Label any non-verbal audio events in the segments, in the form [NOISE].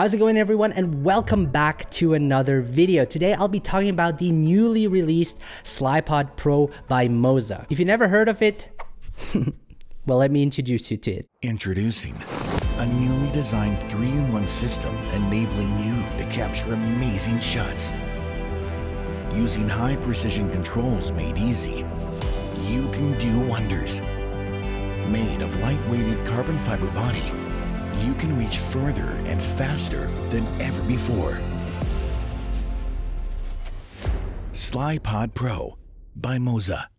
How's it going everyone and welcome back to another video. Today I'll be talking about the newly released Slypod Pro by Moza. If you never heard of it, [LAUGHS] well let me introduce you to it. Introducing a newly designed 3-in-1 system enabling you to capture amazing shots. Using high precision controls made easy, you can do wonders. Made of light-weighted carbon fiber body, you can reach further and faster than ever before. Slypod Pro by Moza.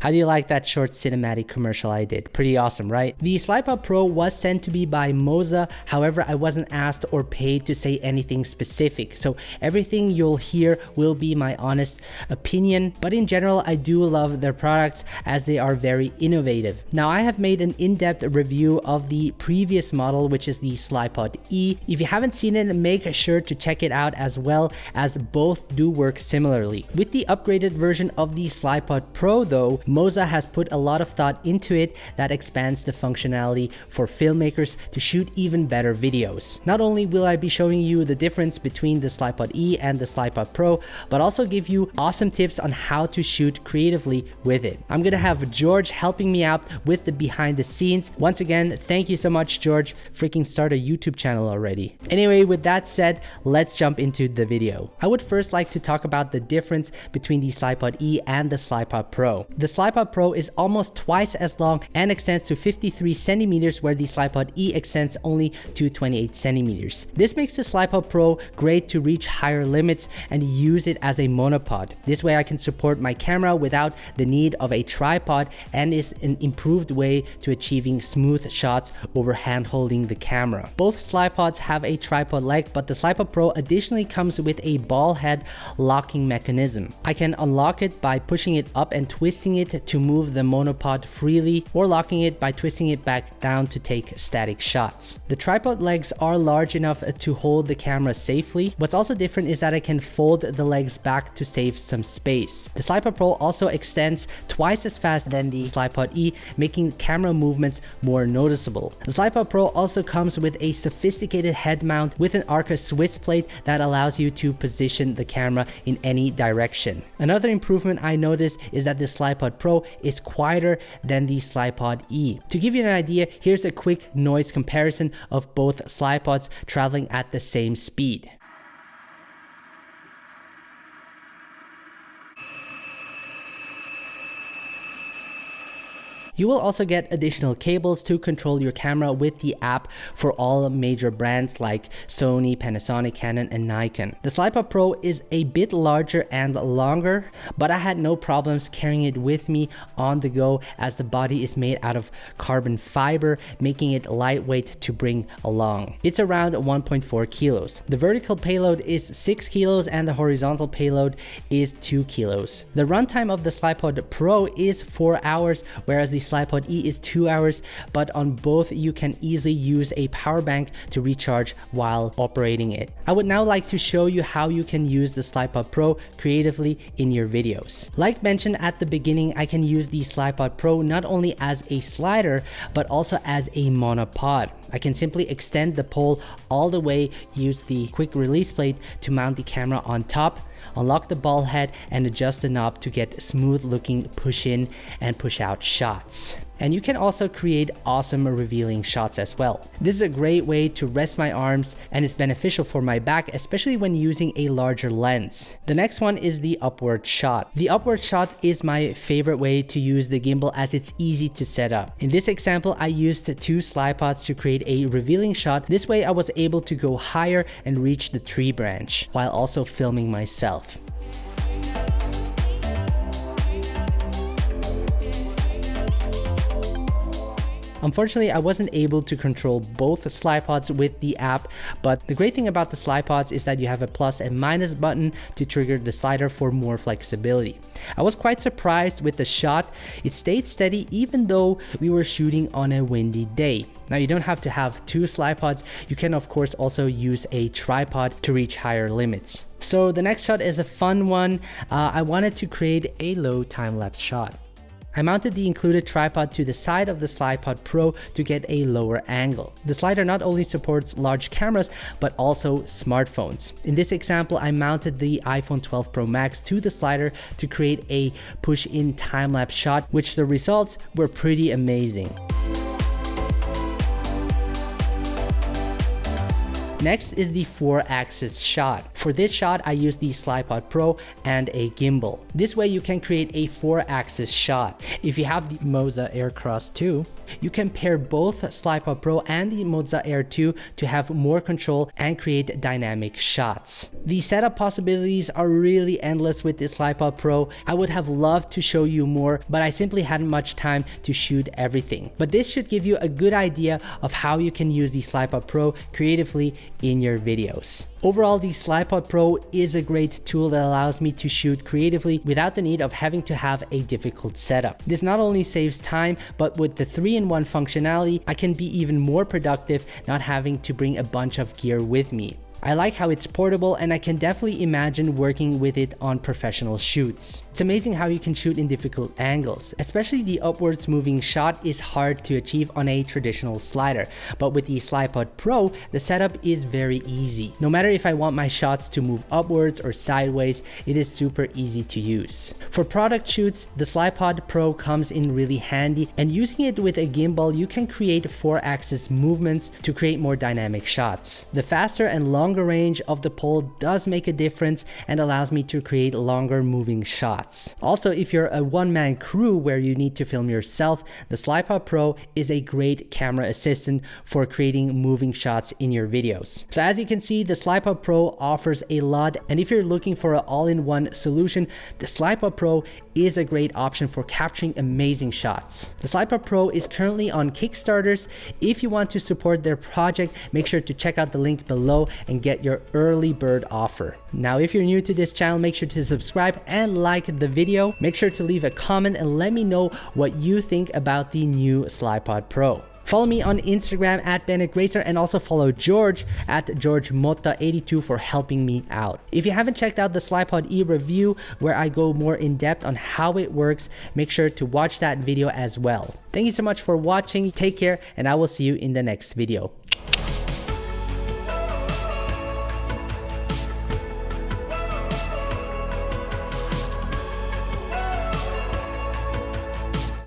How do you like that short cinematic commercial I did? Pretty awesome, right? The Slypod Pro was sent to me by Moza, however, I wasn't asked or paid to say anything specific, so everything you'll hear will be my honest opinion, but in general, I do love their products as they are very innovative. Now, I have made an in-depth review of the previous model, which is the Slypod E. If you haven't seen it, make sure to check it out as well, as both do work similarly. With the upgraded version of the Slypod Pro though, Moza has put a lot of thought into it that expands the functionality for filmmakers to shoot even better videos. Not only will I be showing you the difference between the Slypod E and the Slypod Pro, but also give you awesome tips on how to shoot creatively with it. I'm gonna have George helping me out with the behind the scenes. Once again, thank you so much, George. Freaking start a YouTube channel already. Anyway, with that said, let's jump into the video. I would first like to talk about the difference between the Slypod E and the Slypod Pro. The Slypod Pro is almost twice as long and extends to 53 centimeters where the Slypod E extends only to 28 centimeters. This makes the Slypod Pro great to reach higher limits and use it as a monopod. This way I can support my camera without the need of a tripod and is an improved way to achieving smooth shots over hand holding the camera. Both Slypods have a tripod leg but the Slypod Pro additionally comes with a ball head locking mechanism. I can unlock it by pushing it up and twisting it to move the monopod freely or locking it by twisting it back down to take static shots. The tripod legs are large enough to hold the camera safely. What's also different is that I can fold the legs back to save some space. The Slypod Pro also extends twice as fast than the Slypod E, making camera movements more noticeable. The Slypod Pro also comes with a sophisticated head mount with an Arca Swiss plate that allows you to position the camera in any direction. Another improvement I noticed is that the Slypod Pro is quieter than the Slypod E. To give you an idea, here's a quick noise comparison of both Slypods traveling at the same speed. You will also get additional cables to control your camera with the app for all major brands like Sony, Panasonic, Canon, and Nikon. The Slypod Pro is a bit larger and longer, but I had no problems carrying it with me on the go as the body is made out of carbon fiber, making it lightweight to bring along. It's around 1.4 kilos. The vertical payload is 6 kilos and the horizontal payload is 2 kilos. The runtime of the Slypod Pro is 4 hours, whereas the Slypod E is 2 hours, but on both you can easily use a power bank to recharge while operating it. I would now like to show you how you can use the Slypod Pro creatively in your videos. Like mentioned at the beginning, I can use the Slypod Pro not only as a slider, but also as a monopod. I can simply extend the pole all the way, use the quick release plate to mount the camera on top, unlock the ball head and adjust the knob to get smooth looking push in and push out shots. And you can also create awesome revealing shots as well. This is a great way to rest my arms and is beneficial for my back, especially when using a larger lens. The next one is the upward shot. The upward shot is my favorite way to use the gimbal as it's easy to set up. In this example, I used two Slypods to create a revealing shot. This way I was able to go higher and reach the tree branch while also filming myself. Unfortunately, I wasn't able to control both Slypods with the app, but the great thing about the Slypods is that you have a plus and minus button to trigger the slider for more flexibility. I was quite surprised with the shot. It stayed steady even though we were shooting on a windy day. Now you don't have to have two Slypods, you can of course also use a tripod to reach higher limits. So the next shot is a fun one. Uh, I wanted to create a low time-lapse shot. I mounted the included tripod to the side of the Slypod Pro to get a lower angle. The slider not only supports large cameras, but also smartphones. In this example, I mounted the iPhone 12 Pro Max to the slider to create a push-in time-lapse shot, which the results were pretty amazing. Next is the 4-axis shot. For this shot, I use the Slypod Pro and a gimbal. This way you can create a 4-axis shot. If you have the Moza Aircross 2, you can pair both Slypod Pro and the Moza Air 2 to have more control and create dynamic shots. The setup possibilities are really endless with this Slypod Pro. I would have loved to show you more, but I simply hadn't much time to shoot everything. But this should give you a good idea of how you can use the Slypod Pro creatively in your videos. Overall, the Slypod Pro is a great tool that allows me to shoot creatively without the need of having to have a difficult setup. This not only saves time, but with the 3-in-1 functionality, I can be even more productive not having to bring a bunch of gear with me. I like how it's portable and I can definitely imagine working with it on professional shoots. It's amazing how you can shoot in difficult angles, especially the upwards moving shot is hard to achieve on a traditional slider, but with the Slypod Pro, the setup is very easy. No matter if I want my shots to move upwards or sideways, it is super easy to use. For product shoots, the Slypod Pro comes in really handy and using it with a gimbal, you can create 4-axis movements to create more dynamic shots. The faster and longer longer range of the pole does make a difference and allows me to create longer moving shots. Also, if you're a one-man crew where you need to film yourself, the Slypod Pro is a great camera assistant for creating moving shots in your videos. So as you can see, the Slypod Pro offers a lot, and if you're looking for an all-in-one solution, the Slypod Pro is a great option for capturing amazing shots. The Slypod Pro is currently on Kickstarters. If you want to support their project, make sure to check out the link below and get your early bird offer. Now, if you're new to this channel, make sure to subscribe and like the video. Make sure to leave a comment and let me know what you think about the new Slypod Pro. Follow me on Instagram at Bennett Gracer and also follow George at GeorgeMota82 for helping me out. If you haven't checked out the Slypod E review where I go more in depth on how it works, make sure to watch that video as well. Thank you so much for watching, take care, and I will see you in the next video.